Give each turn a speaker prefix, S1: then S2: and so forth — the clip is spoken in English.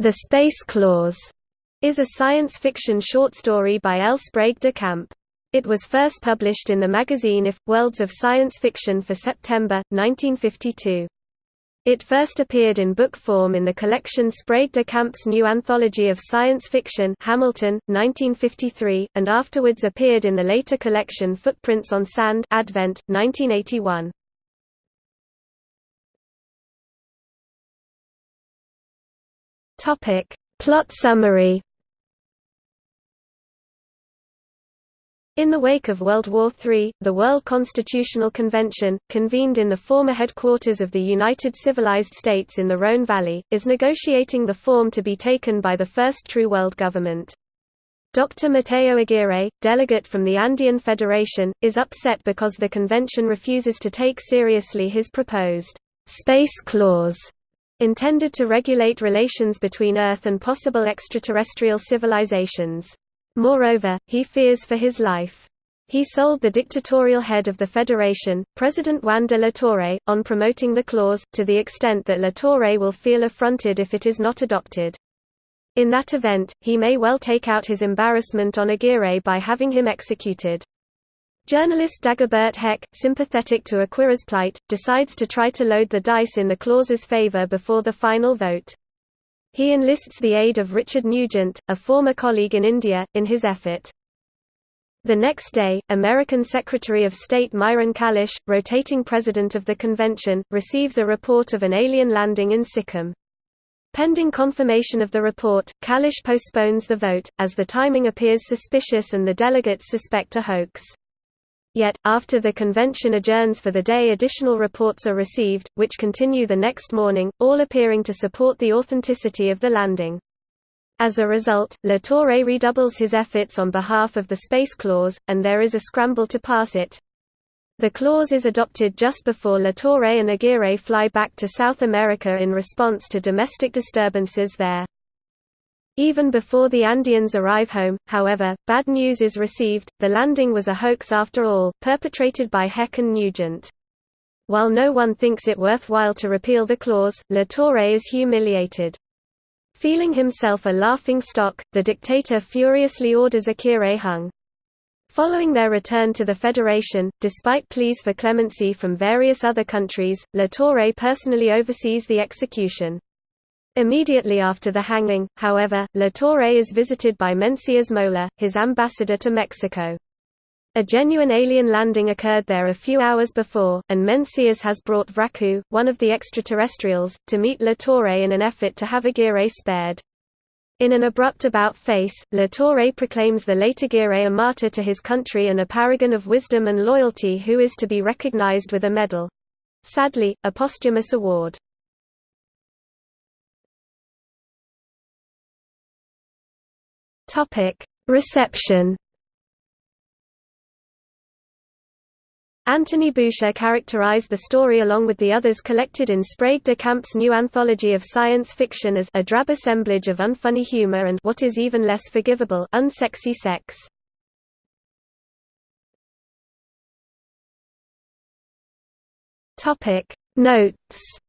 S1: The Space Clause is a science fiction short story by L. Sprague de Camp. It was first published in the magazine If, Worlds of Science Fiction for September, 1952. It first appeared in book form in the collection Sprague de Camp's New Anthology of Science Fiction Hamilton, 1953, and afterwards appeared in the later collection Footprints on Sand Advent, 1981. Topic. Plot summary In the wake of World War III, the World Constitutional Convention, convened in the former headquarters of the United Civilized States in the Rhone Valley, is negotiating the form to be taken by the first true world government. Dr. Mateo Aguirre, delegate from the Andean Federation, is upset because the convention refuses to take seriously his proposed space clause intended to regulate relations between Earth and possible extraterrestrial civilizations. Moreover, he fears for his life. He sold the dictatorial head of the Federation, President Juan de la Torre, on promoting the clause, to the extent that la Torre will feel affronted if it is not adopted. In that event, he may well take out his embarrassment on Aguirre by having him executed. Journalist Dagobert Heck, sympathetic to Aguirre's plight, decides to try to load the dice in the clause's favor before the final vote. He enlists the aid of Richard Nugent, a former colleague in India, in his effort. The next day, American Secretary of State Myron Kalish, rotating president of the convention, receives a report of an alien landing in Sikkim. Pending confirmation of the report, Kalish postpones the vote, as the timing appears suspicious and the delegates suspect a hoax. Yet, after the convention adjourns for the day additional reports are received, which continue the next morning, all appearing to support the authenticity of the landing. As a result, La Torre redoubles his efforts on behalf of the Space Clause, and there is a scramble to pass it. The clause is adopted just before La Torre and Aguirre fly back to South America in response to domestic disturbances there. Even before the Andeans arrive home, however, bad news is received, the landing was a hoax after all, perpetrated by Heck and Nugent. While no one thinks it worthwhile to repeal the clause, La Torre is humiliated. Feeling himself a laughing stock, the dictator furiously orders Aguirre hung. Following their return to the Federation, despite pleas for clemency from various other countries, La Torre personally oversees the execution. Immediately after the hanging, however, La Torre is visited by Mencius Mola, his ambassador to Mexico. A genuine alien landing occurred there a few hours before, and Mencius has brought Vraku, one of the extraterrestrials, to meet La Torre in an effort to have Aguirre spared. In an abrupt about-face, La Torre proclaims the late Aguirre a martyr to his country and a paragon of wisdom and loyalty who is to be recognized with a medal. Sadly, a posthumous award. Topic: Reception. Anthony Boucher characterized the story along with the others collected in Sprague de Camp's new anthology of science fiction as a drab assemblage of unfunny humor and what is even less forgivable, unsexy sex. Topic: Notes